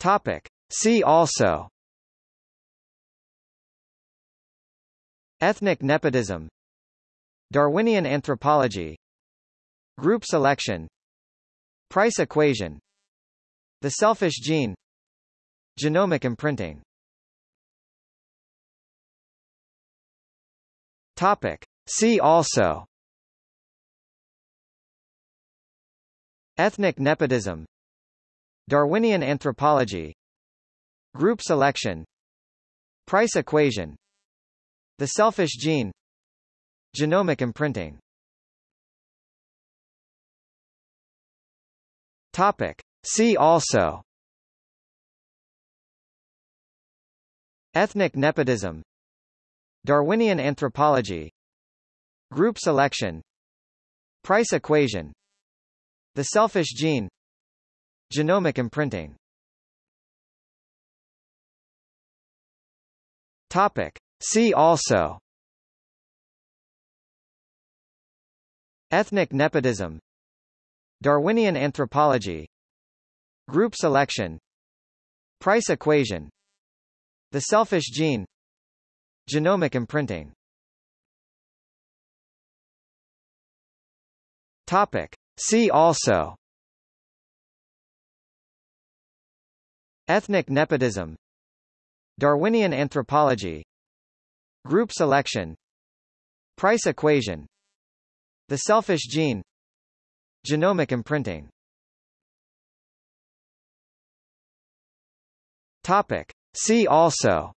Topic. See also. Ethnic nepotism. Darwinian anthropology. Group selection. Price equation. The selfish gene. Genomic imprinting. Topic. See also. Ethnic nepotism Darwinian anthropology Group selection Price equation The selfish gene Genomic imprinting. Topic. See also. Ethnic nepotism. Darwinian anthropology. Group selection. Price equation. The selfish gene Genomic imprinting. Topic. See also. Ethnic nepotism. Darwinian anthropology. Group selection. Price equation. The selfish gene. Genomic imprinting. Topic. See also Ethnic nepotism Darwinian anthropology Group selection Price equation The selfish gene Genomic imprinting. Topic. See also.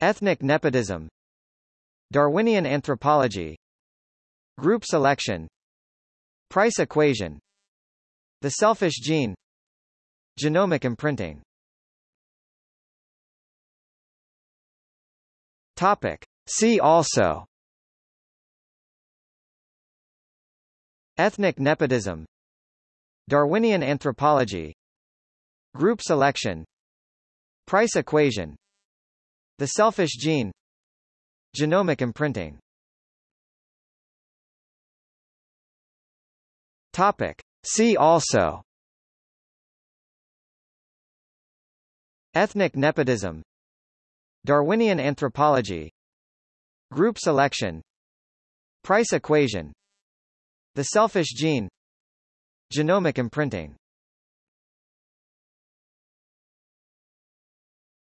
Ethnic nepotism Darwinian anthropology Group selection Price equation The selfish gene. Genomic imprinting. Topic. See also. Ethnic nepotism. Darwinian anthropology. Group selection. Price equation. The selfish gene. Genomic imprinting. Topic. See also. Ethnic nepotism. Darwinian anthropology. Group selection. Price equation. The selfish gene. Genomic imprinting.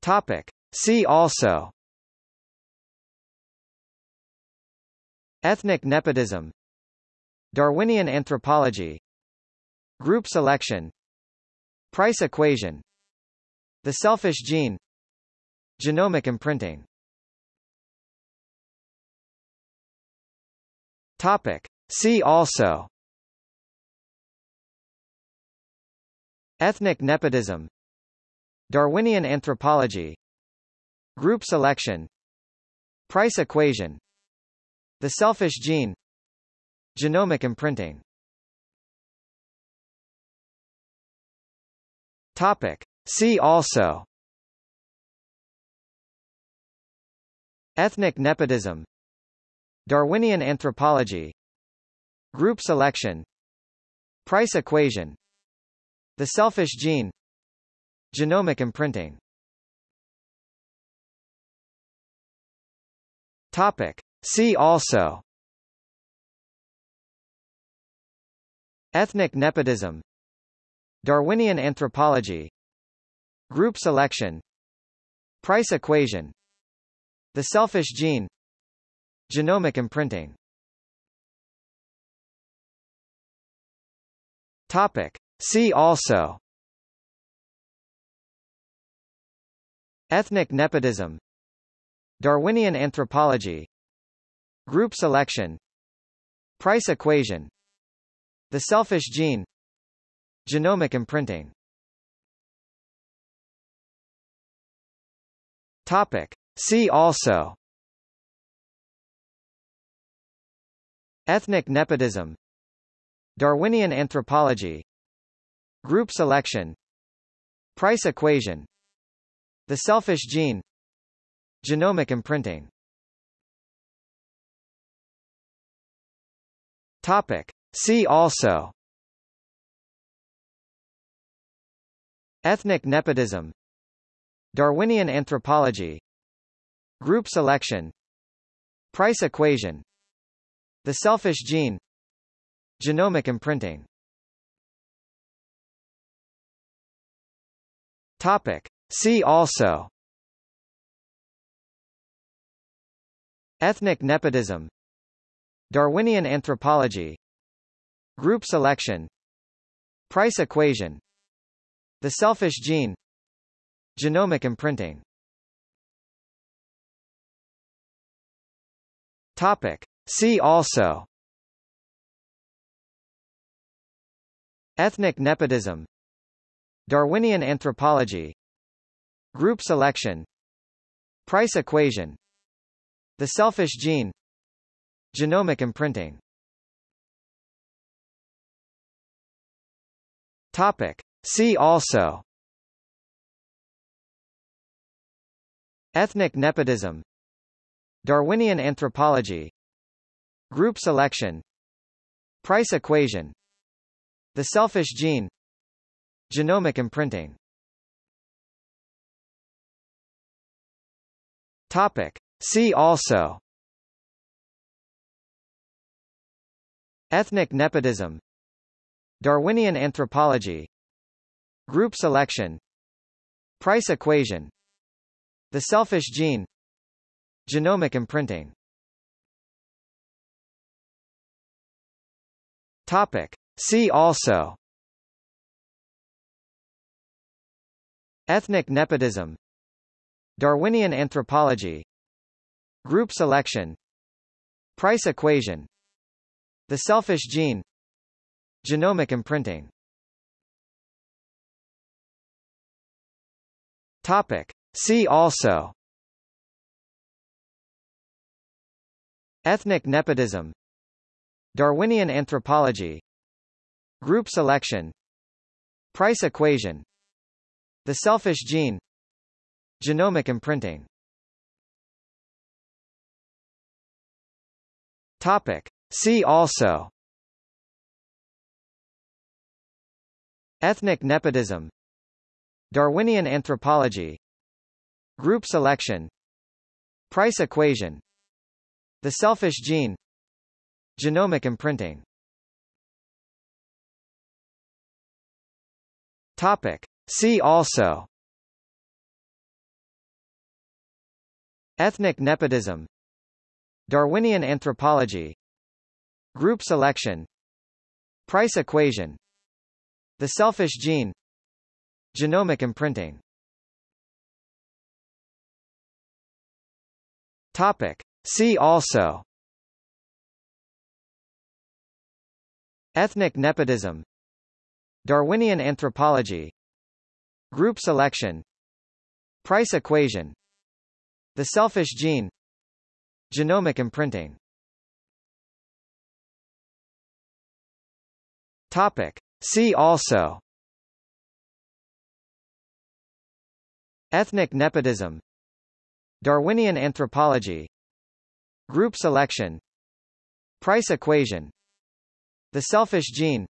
Topic. See also. Ethnic nepotism. Darwinian anthropology Group selection Price equation The selfish gene Genomic imprinting. Topic. See also. Ethnic nepotism. Darwinian anthropology. Group selection. Price equation. The selfish gene. Genomic imprinting Topic. See also. Ethnic nepotism. Darwinian anthropology. Group selection. Price equation. The selfish gene. Genomic imprinting. Topic. See also. Ethnic nepotism Darwinian anthropology Group selection Price equation The selfish gene Genomic imprinting. Topic. See also. Ethnic nepotism. Darwinian anthropology. Group selection. Price equation. The selfish gene Genomic imprinting. Topic. See also. Ethnic nepotism. Darwinian anthropology. Group selection. Price equation. The selfish gene. Genomic imprinting. Topic. See also Ethnic nepotism Darwinian anthropology Group selection Price equation The selfish gene Genomic imprinting. Topic. See also. Ethnic nepotism Darwinian anthropology Group selection Price equation The selfish gene Genomic imprinting. Topic. See also. Ethnic nepotism. Darwinian anthropology. Group selection. Price equation. The selfish gene Genomic imprinting. Topic. See also. Ethnic nepotism. Darwinian anthropology. Group selection. Price equation. The selfish gene. Genomic imprinting. Topic. See also. Ethnic nepotism. Darwinian anthropology Group selection Price equation The selfish gene Genomic imprinting. Topic. See also. Ethnic nepotism. Darwinian anthropology. Group selection. Price equation. The selfish gene. Genomic imprinting Topic. See also. Ethnic nepotism. Darwinian anthropology. Group selection. Price equation. The selfish gene. Genomic imprinting. Topic. See also. Ethnic nepotism Darwinian anthropology Group selection Price equation The selfish gene Genomic imprinting. Topic. See also. Ethnic nepotism. Darwinian anthropology. Group selection. Price equation. The selfish gene Genomic imprinting. Topic. See also. Ethnic nepotism. Darwinian anthropology. Group selection. Price equation. The selfish gene. Genomic imprinting. Topic. See also Ethnic nepotism Darwinian anthropology Group selection Price equation The selfish gene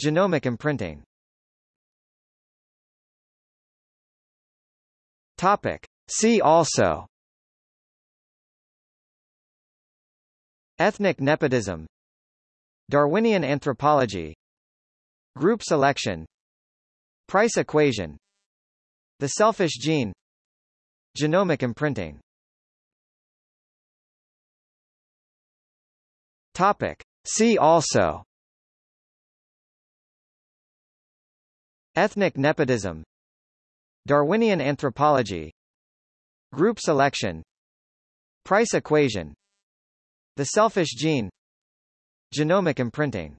Genomic imprinting. Topic. See also. Ethnic nepotism Darwinian anthropology Group selection Price equation The selfish gene Genomic imprinting. Topic. See also. Ethnic nepotism. Darwinian anthropology. Group selection. Price equation. The selfish gene Genomic imprinting